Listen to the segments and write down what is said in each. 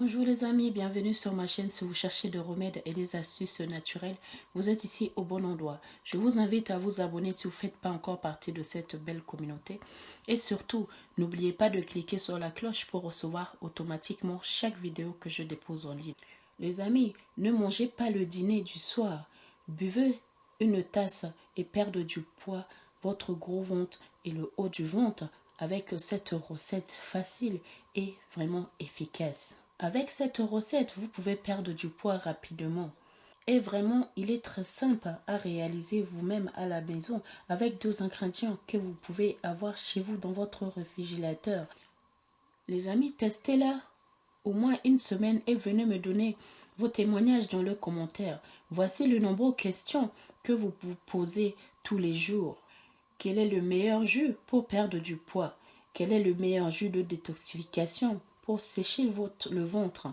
Bonjour les amis, bienvenue sur ma chaîne. Si vous cherchez des remèdes et des astuces naturelles, vous êtes ici au bon endroit. Je vous invite à vous abonner si vous ne faites pas encore partie de cette belle communauté. Et surtout, n'oubliez pas de cliquer sur la cloche pour recevoir automatiquement chaque vidéo que je dépose en ligne. Les amis, ne mangez pas le dîner du soir. Buvez une tasse et perdez du poids, votre gros ventre et le haut du ventre avec cette recette facile et vraiment efficace. Avec cette recette, vous pouvez perdre du poids rapidement. Et vraiment, il est très simple à réaliser vous-même à la maison avec deux ingrédients que vous pouvez avoir chez vous dans votre réfrigérateur. Les amis, testez-la au moins une semaine et venez me donner vos témoignages dans le commentaire. Voici le nombre de questions que vous vous posez tous les jours. Quel est le meilleur jus pour perdre du poids? Quel est le meilleur jus de détoxification? Pour sécher votre, le ventre.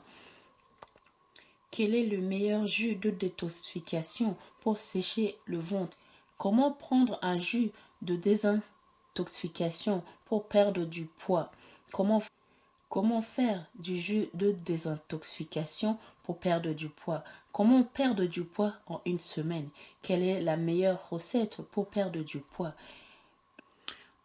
Quel est le meilleur jus de détoxification pour sécher le ventre? Comment prendre un jus de désintoxication pour perdre du poids? Comment, comment faire du jus de désintoxication pour perdre du poids? Comment perdre du poids en une semaine? Quelle est la meilleure recette pour perdre du poids?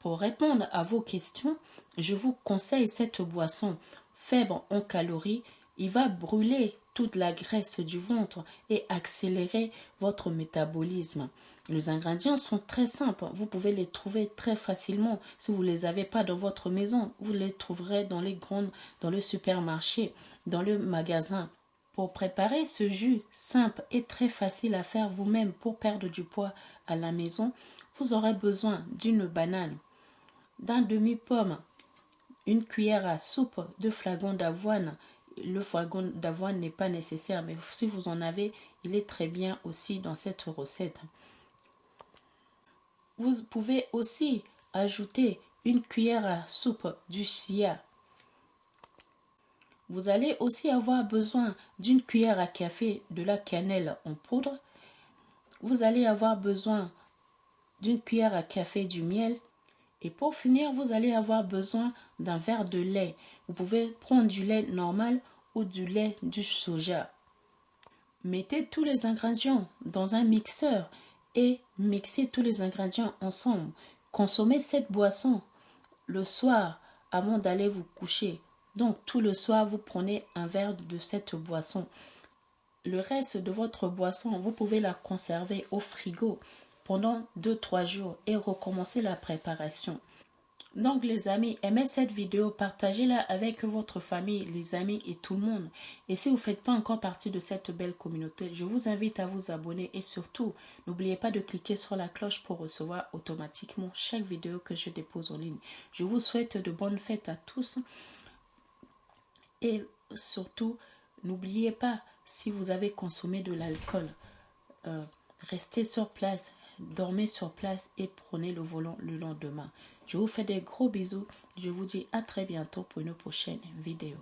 Pour répondre à vos questions, je vous conseille cette boisson faible en calories. Il va brûler toute la graisse du ventre et accélérer votre métabolisme. Les ingrédients sont très simples. Vous pouvez les trouver très facilement. Si vous ne les avez pas dans votre maison, vous les trouverez dans les grandes, dans le supermarché, dans le magasin. Pour préparer ce jus simple et très facile à faire vous-même pour perdre du poids à la maison, vous aurez besoin d'une banane, d'un demi-pomme, une cuillère à soupe de flacon d'avoine. Le flacon d'avoine n'est pas nécessaire, mais si vous en avez, il est très bien aussi dans cette recette. Vous pouvez aussi ajouter une cuillère à soupe du chia vous allez aussi avoir besoin d'une cuillère à café de la cannelle en poudre. Vous allez avoir besoin d'une cuillère à café du miel. Et pour finir, vous allez avoir besoin d'un verre de lait. Vous pouvez prendre du lait normal ou du lait du soja. Mettez tous les ingrédients dans un mixeur et mixez tous les ingrédients ensemble. Consommez cette boisson le soir avant d'aller vous coucher. Donc tout le soir, vous prenez un verre de cette boisson. Le reste de votre boisson, vous pouvez la conserver au frigo pendant 2-3 jours et recommencer la préparation. Donc les amis, aimez cette vidéo, partagez-la avec votre famille, les amis et tout le monde. Et si vous ne faites pas encore partie de cette belle communauté, je vous invite à vous abonner et surtout, n'oubliez pas de cliquer sur la cloche pour recevoir automatiquement chaque vidéo que je dépose en ligne. Je vous souhaite de bonnes fêtes à tous. Et surtout, n'oubliez pas, si vous avez consommé de l'alcool, euh, restez sur place, dormez sur place et prenez le volant le lendemain. Je vous fais des gros bisous. Je vous dis à très bientôt pour une prochaine vidéo.